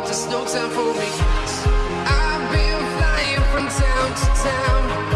but there's no time for me. I've been flying from town to town.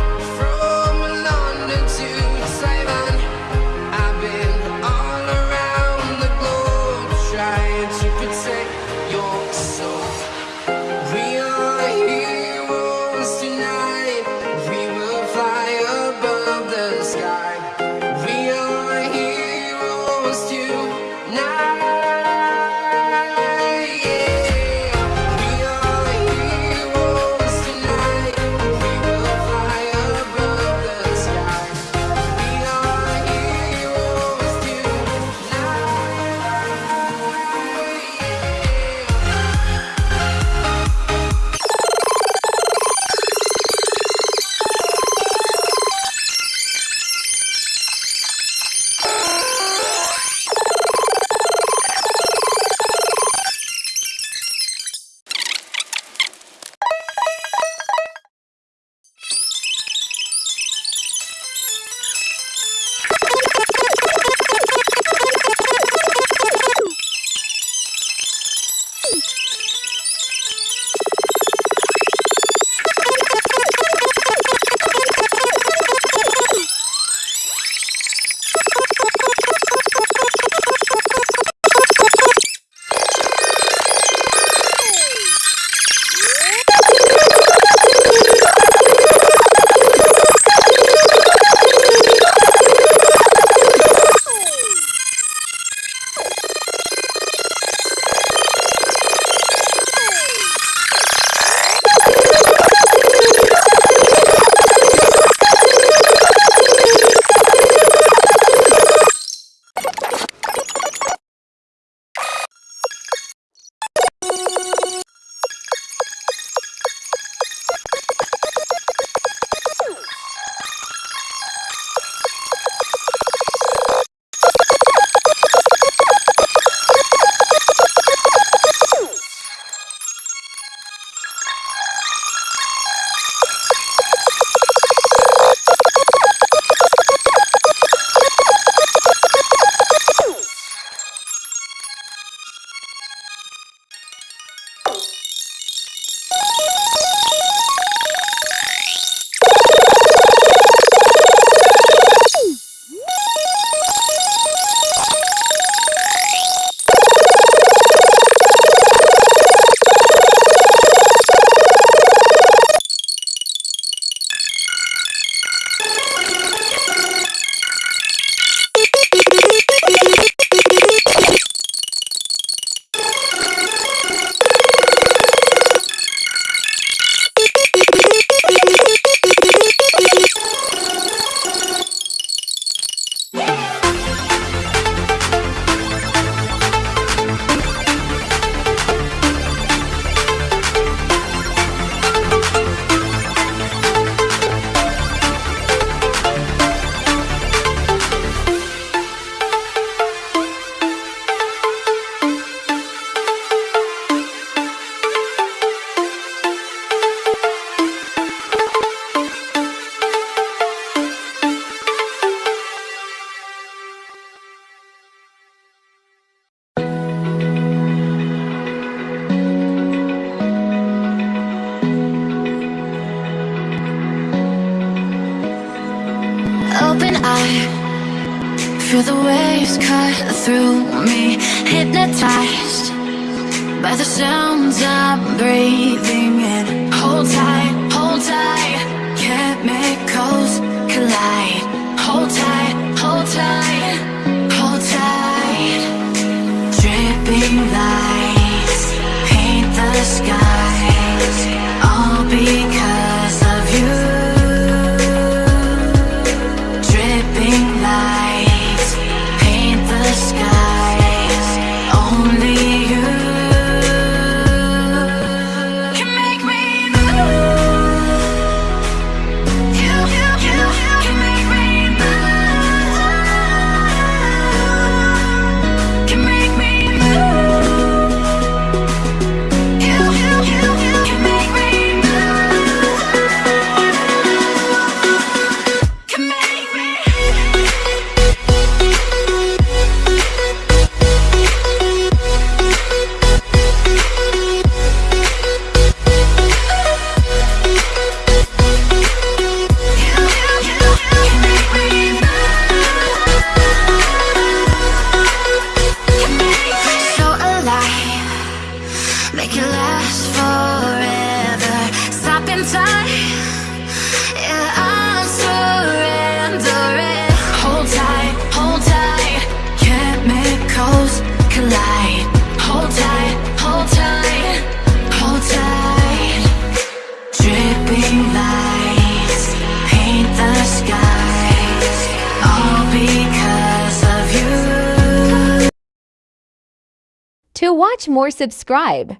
I feel the waves cut through me Hypnotized by the sounds I'm breathing in. Watch more, subscribe.